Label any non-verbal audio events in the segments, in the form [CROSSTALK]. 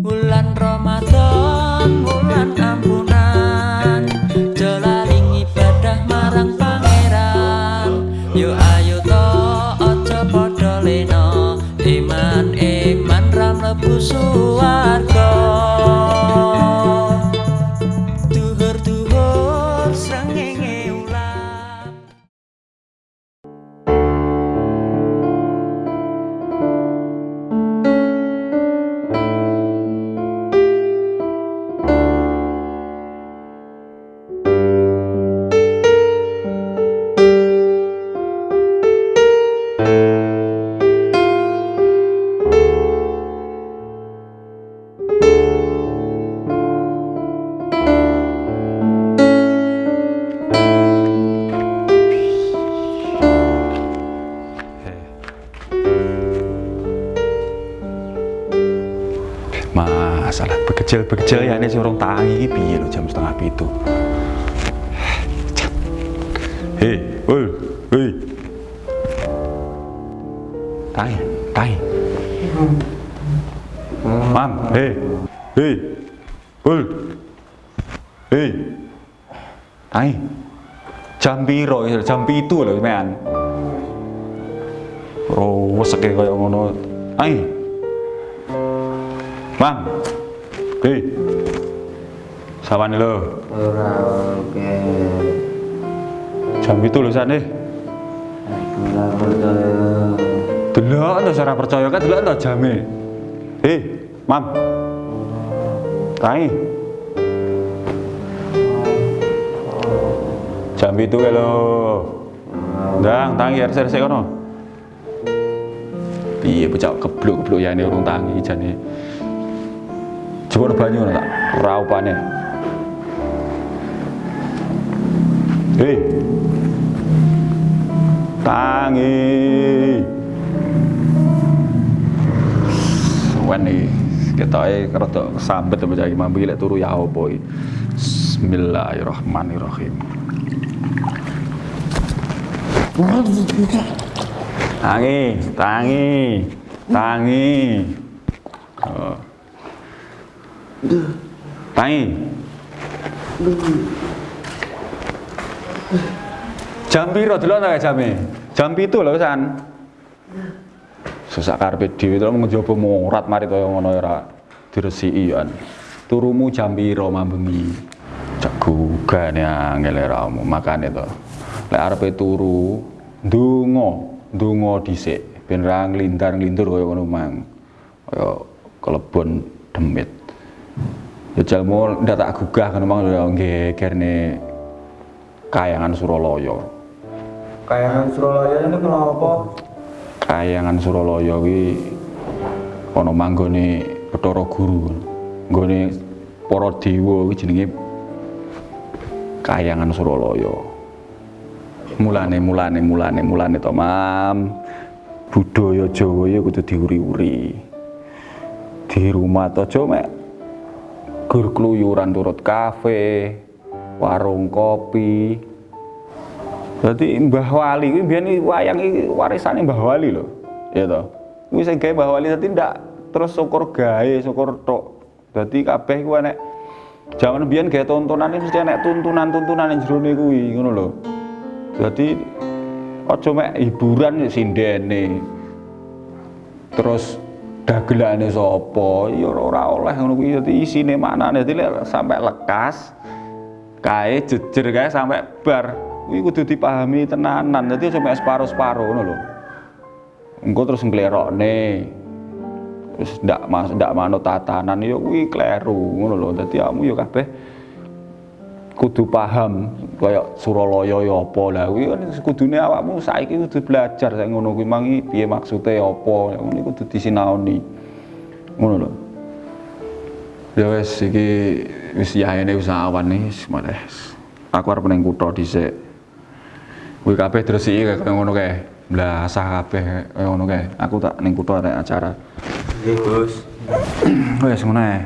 Bulan Ramadan, Masalah bekecil-bekecil ya ini urung tangi iki piye lho jam setengah pitu. Hei, ul, hei. Tai, tai. Mam, hei. Hei. Ul. Hei. Tai. Jam piro? Jam pitu lho, men. Oh, weseke kaya ngono. Tai. Mam. Hei. Sawane lho. ora oke Jam itu lho sane. Delok to ora percaya kan delok to jame. Hei, Mam. Tai. Jam itu kae lho. Ndang, tangi RC kono. Piye bocah kebluk-kebluk ya ini urung tangi jane. Coba banyu tak ora Hei. Tangi. Wan iki ketoke rada sambet bocah iki mambu lek turu ya opo. Bismillahirrahmanirrahim. Tangi, tangi, tangi. Oh. Tangi. Jam piro delok ta jame? Jam 7 lho san. Susah karepe dhewe to menjobo morat mari kaya ngono ora diresiki kan. Turumu jam piro mambengi? Cak gugane angel era omu makane to. Lek arepe turu ndonga, ndonga dhisik ben ra nglindar-nglindur kaya ngono mang. Kaya kelebon demit. Ya jalmu ndak tak gugah kan mang ya gegerne kayangan Suralaya. Kayangan Suralaya ini kenapa Kayangan Suralaya kuwi ana manggone Bathara Guru. Nggone para dewa kuwi jenenge Kayangan. Mulane mulane mulane mulane to, Mam. Budaya Jawa ya kudu diuri-uri. Di rumah aja mek gur kluyuran turut kafe, warung kopi, Jadi Mbah Wali kuwi biyen iki wayang iki warisane Mbah Wali lho. Ya toh. Kuwi sing gawe Mbah Wali dadi ndak terus syukur gawe, syukur tok. Dadi kabeh kuwi nek jaman biyen gawe tontonan mesti nek tuntunan-tuntunan ning jerone kuwi ngono lho. Dadi aja mek hiburan sindene. Terus dagelane sapa ya ora oleh ngono kuwi dadi isine maknane dadi sampai lekas kae jejer kae sampai bar kuwi kudu dipahami tenanan. Dadi aja mek separo-separo ngono lho. Engko terus nglerokne terus ndak mas ndak manut tatanan ya kuwi kleru ngono lho. Dadi kamu ya kabeh kudu paham kaya Suralaya ya apa. Lah kuwi kan kudune awakmu saiki kudu belajar sak ngono kuwi. Mangi piye maksude apa? Ngono kudu disinaoni. Ngono lho. Ya wis iki wis yahene wis awan nih wis malih aku arep ning kutha dhisik kuwi kabeh dresiki kaya ngono kae blasah kabeh kaya ngono kae. Aku tak ning kutha ada acara. Nggih, Gus. [CLEARS THROAT] wis ngono ae.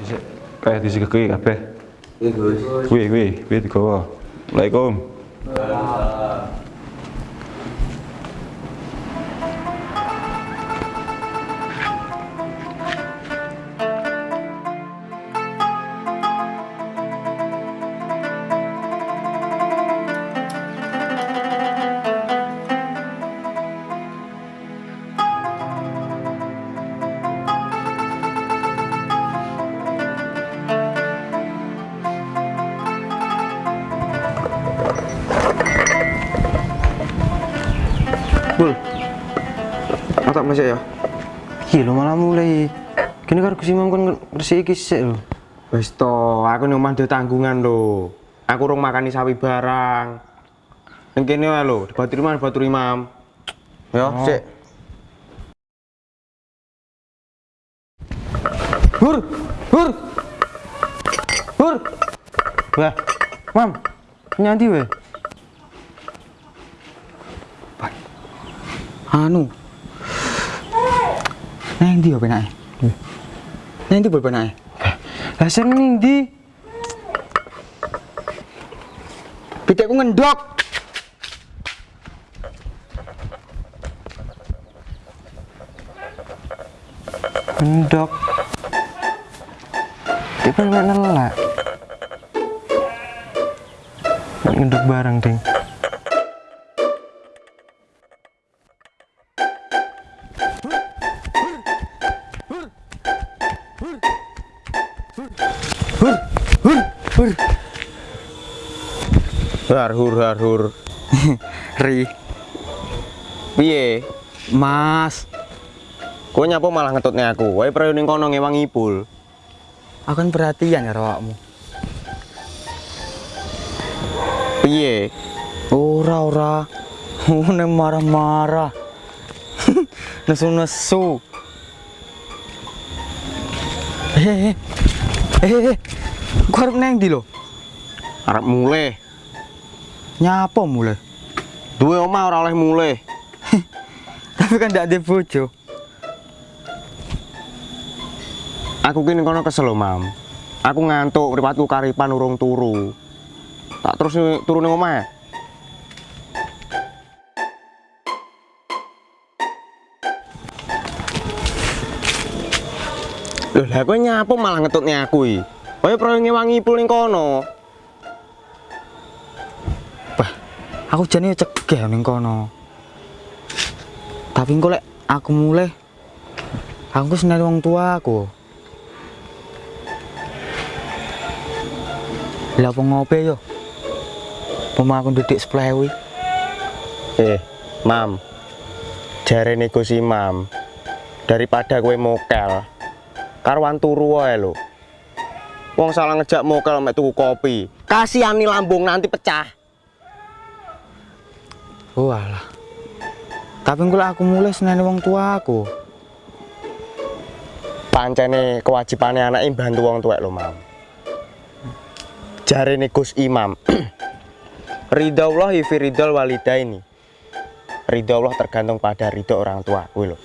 Dhisik kae disikeki kabeh. Nggih, Gus. kuwi kuwi kuwi digawa. Assalamualaikum. Tak masuk ya. Iya lo malah mulai. Kini karo Gus Imam kon ngresiki iki sik lho. Wis to, aku ning omah tanggungan lho. Aku urung makani sawi barang. Ning kene wae lho, di Batu Imam, di Batu Imam. Ya, sik. Hur, hur. Hur. Wah, Mam. Nyanti we. Anu. Neng ndi yo penake? Neng ndi boy penake? Lah sing ning ndi? Pitikku ngendok. Endok. Dia kan mek nelak. Ngendok barang, Ding. Har hur har hur. [LAUGHS] Ri, Piye? Mas. Kowe nyapa malah ngetutne aku? Wae prayo ning kono ngewang ipul. Aku kan perhatian ya awakmu. Piye? Ora ora. Ngene marah-marah. [LAUGHS] Nesu-nesu. Eh, eh, harus neng di lo. Arep mulai. Nyapa mulai? Duwe omah ora oleh mulai. [LAUGHS] Tapi kan tidak ada bojo. Aku kini kono kesel lho, Mam. Aku ngantuk, mripatku karipan urung turu. Tak terus turu ning omah. Loh, lah kowe nyapa malah ngetutne aku iki? Kowe proyo ngewangi ipul ning kono. Bah, aku jane cegah ning kono. Tapi engko lek aku mulai aku seneng wong tua aku. Lah apa ngope yo? Pema aku didik seplewi. Eh, Mam. Jarene Gus Imam, daripada kowe mokel, karuan turu wae lho. Wong salah ngejak mokel mek tuku kopi. Kasihani lambung nanti pecah. Oh alah. Tapi lek aku mulai seneng wong tua aku. Pancene kewajibane anak bantu wong tuwek lho, Mam. Jarene Gus Imam. [CLEARS THROAT] Ridhaullah fi ridhal walidaini. Ridho Allah tergantung pada ridho orang tua kuwi lho.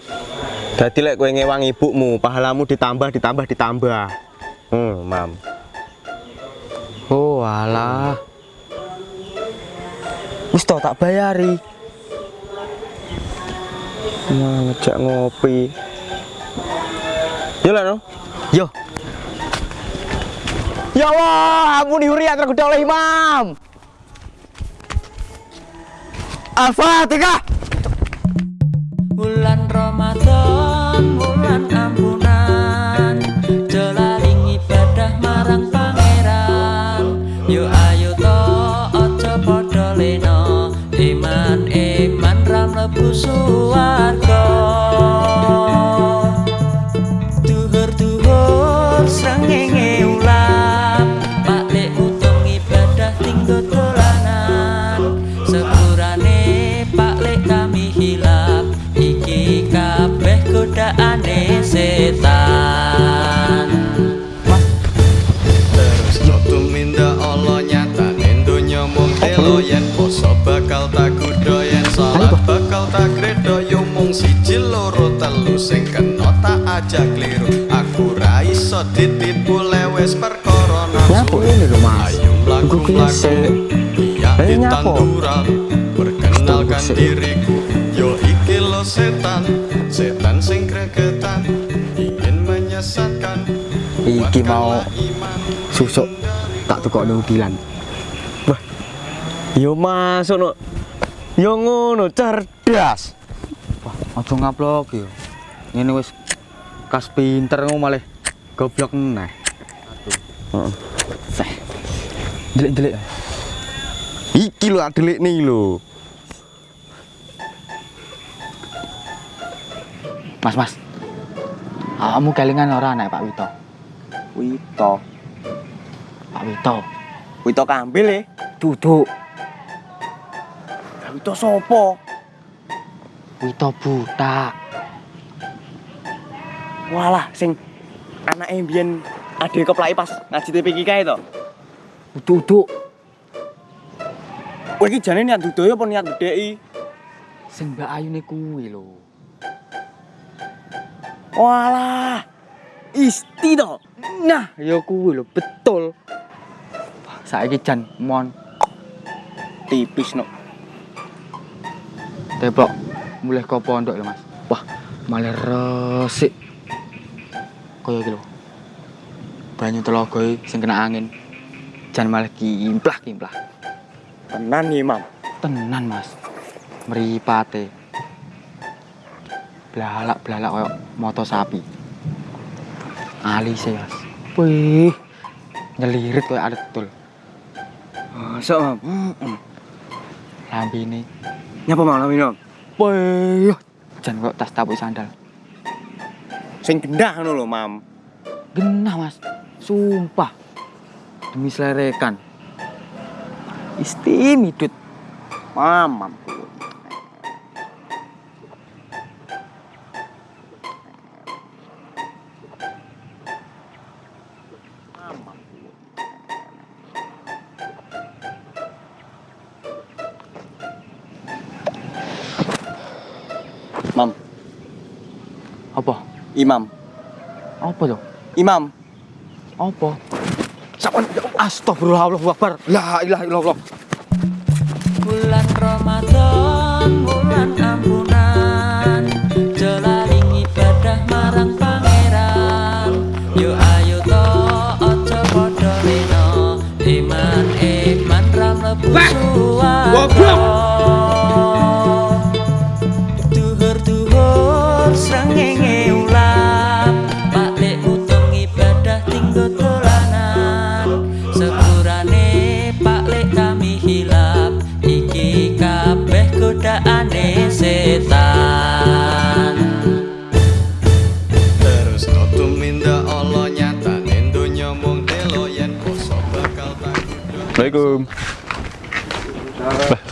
Dadi lek kowe ngewang ibumu, pahalamu ditambah ditambah ditambah. Hmm, Mam. Oh alah. Wis to tak bayari. Wah, ngejak ngopi. Yo lah no. Yo, Ya Allah, ampun diuri yang tergoda oleh imam. Al-Fatihah. Telu sing kena tak aja kliru aku ra iso ditipu lewes perkara nafsu ini lho, Mas. ayo mlaku mlaku iya Eh, nyapu. tanduran perkenalkan diriku yo iki lo setan setan sing gregetan ingin menyesatkan Iki mau susuk tak tukokno udilan. Yo masuk no. Yo ngono cerdas. Aja ngaplok yo. Ngene wis kas pinter ngono malah goblok meneh. Heeh. Delik-delik. Iki lho adelik nih lho. Mas, Mas. Kamu kelingan ora anak Pak Wito? Wito. Pak Wito. Wito kambil ya. Duduk. Wito sopo? Wito buta. Walah sing anake mbiyen ade keplaki pas ngaji TPK kae to. Duduk. Kowe iki jane niat dudoyo apa niat gedheki? Sing Mbak Ayune kuwi lho. Walah. Isti to. Nah, ya kuwi lho, betul. Saiki jan mon Tipis no. teplok mulai ke pondok lho, Mas. Wah, malah resik. Kaya lho. Banyu telaga iki sing kena angin. Jan malah kimplah-kimplah. Tenan nih, Mam. Tenan, Mas. Mripate. Blalak-blalak koyo moto sapi. Alise, Mas. Wih. Nyelirit koyo ada betul. Masa, Mam? Heeh. Lambene Nyapa Mam lamino? Wih, jan kok tas tapu sandal. Sing gendah ngono lho, Mam. Genah, Mas. Sumpah. Demi selerekan. Istimidut. Mam. Mam, Imam, Apa tuh? Imam. Apa? Sapan Astagfirullahaladzim Akbar. La ilaha illallah. Bulan Ramadan, bulan ampunan Jelaring ibadah marang pangeran Yo ayo to, ojo podo lino Iman, iman, ram lebu suwarto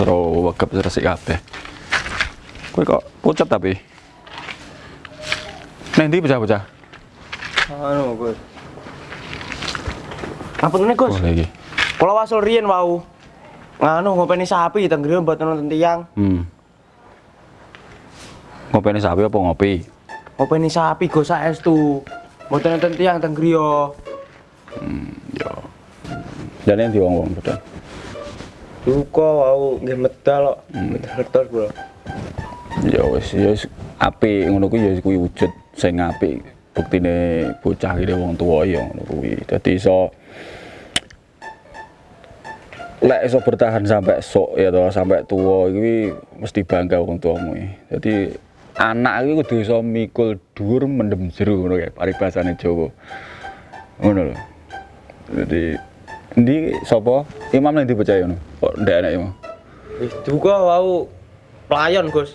Seru wegep resik kabeh. Kowe kok pucet tapi. Neng ndi bocah-bocah? Anu, Gus. Apa nih, Gus? Boleh iki. Kalau wasul riyen wau. Nganu ngopeni sapi teng griya buat nonton tiang. Hmm. Ngopeni sapi apa ngopi? Ngopeni sapi go saestu. Buat nonton tiang teng griya. Yo. Jane ndi wong-wong betul. Duka wau nggih medal kok. Medal bro. Ya wis, ya wis apik ngono kuwi ya kuwi wujud sing apik. Buktine bocah iki wong tuwa ya ngono kuwi. Dadi iso lek iso bertahan sampai sok ya toh sampai tua iki mesti bangga wong tuamu. Dadi anak iki kudu iso mikul dhuwur mendem jero ngono kae paribasane Jawa. Ngono lho. Jadi ndi sapa? Imam ning dipercaya ngono. Kok ndak enak imam? Wis duka wau pelayon, Gus.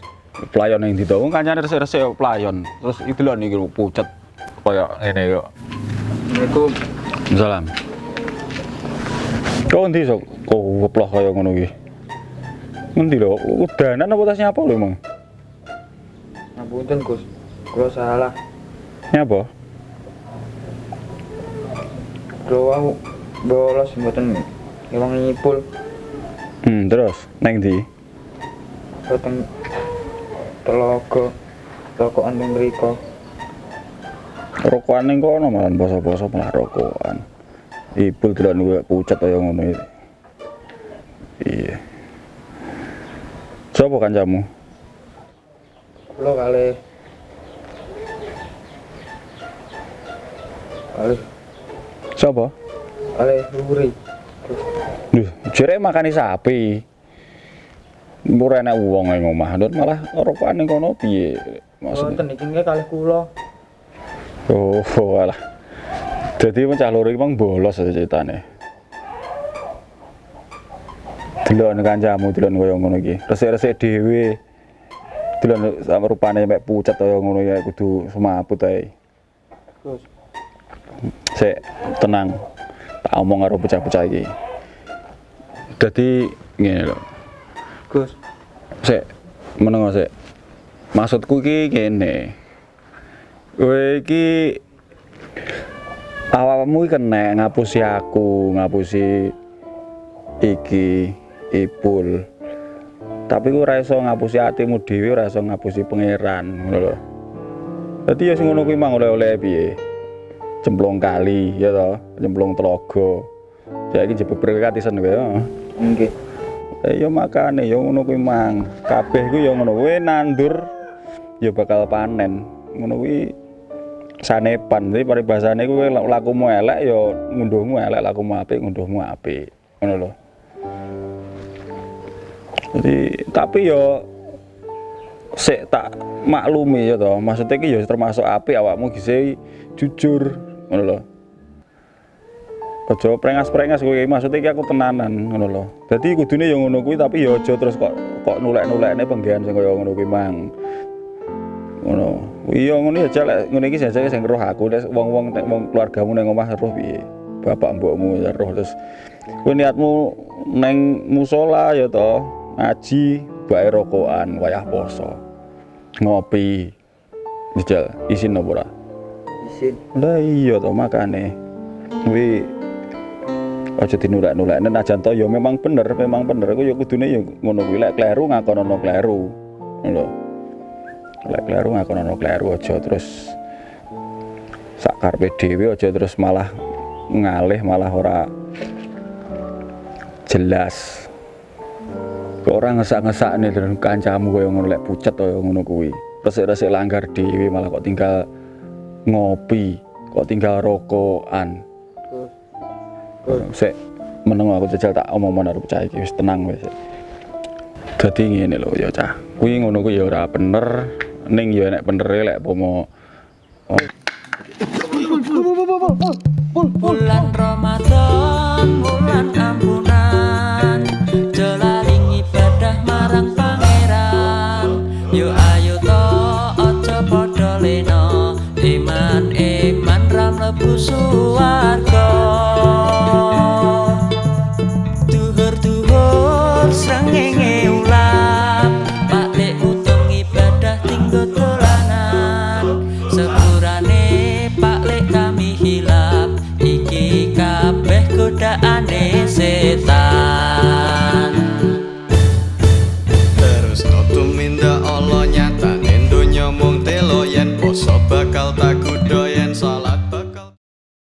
pelayon yang wong kancane resik-resik yo pelayon terus itu lho niki pucet kaya ngene yo Assalamualaikum. salam kok endi sok kok keploh kaya ngono iki ngendi lho udanan apa tasnya apa lho emang Ngapunten, Gus. Kula salah. nyapa Kula wau bolos mboten iwang nyipul. Hmm terus? Neng ndi boten telaga. Rokokan ning mriku. rokokan ning kono malah poso-poso malah rokokan. Ipul delok niku pucet kaya ngono iki. Iya. Sopo kancamu? Kula kalih kalih Sopo? Kalih luri. Duh, jere makani sapi. Ora enak wong ning omah, Ndut malah rokokan ning kono piye? Maksudnya. Boten iki nggih kalih kula. Oh, [LAUGHS] alah. Jadi mencah loro iki mang bolos aja ceritane. Delok ning kancamu delok kaya ngono iki. Resik-resik dhewe. Delon sama rupane mek pucat kaya ngono ya kudu semaput ae. Gus Sik tenang. Tak omong karo bocah-bocah iki. Dadi ngene lho. Gus Sik menengo sik. Maksudku iki kene. Kowe iki awakmu iki kena ngapusi aku, ngapusi iki Ipul. Tapi ku ora iso ngapusi atimu dhewe, ora iso ngapusi pangeran, ngono lho. Dadi ya sing ngono kuwi mang oleh-oleh piye? Cemplung kali ya toh, cemplung telaga. Saiki jebul berkatisan kowe. ya. nggih Eh ya makane ya ngono kuwi mang. Kabeh ku ya ngono. Kowe nandur ya bakal panen. Ngono kuwi sanepan. Jadi paribasane kuwi lakumu elek ya ngunduhmu elek, lakumu apik ngunduhmu apik. Ngono lho. Jadi tapi ya sik tak maklumi ya toh. Maksudnya iki ya termasuk apik awakmu gise jujur. Ngono lho. Aja prengas-prengas kowe maksudnya iki aku tenanan ngono lho. Dadi kudune ya ngono kuwi tapi ya aja terus kok kok nulek-nulekne penggawean sing kaya ngono kuwi mang. Ngono. Iya ngono ya jalek ngene iki jajake sing roh aku nek wong-wong wong keluargamu ning omah roh piye. Bapak mbokmu ya roh terus kowe niatmu neng musola ya toh ngaji bae rokokan wayah poso. Ngopi. Dijal isin apa ora? Isin Lah iya toh makane. Kuwi aja dinulek-nulek nek najan to ya memang bener, memang bener aku ya kudune ya ngono kuwi lek kleru ngakonono kleru. Ngono lho. Lek kleru ngakonono kleru aja terus sak karepe dhewe aja terus malah ngalih malah ora jelas. Kok ora ngesak-ngesakne dengan kancamu kaya ngono lek pucet kaya ngono kuwi. Resik-resik langgar dhewe malah kok tinggal ngopi, kok tinggal rokokan. Sik meneng aku jajal tak omong karo bocah iki wis tenang wis. Dadi ngene lho ya cah. Kuwi ngono kuwi ya ora bener. Ning ya nek bener lek pomo Bulan Ramadan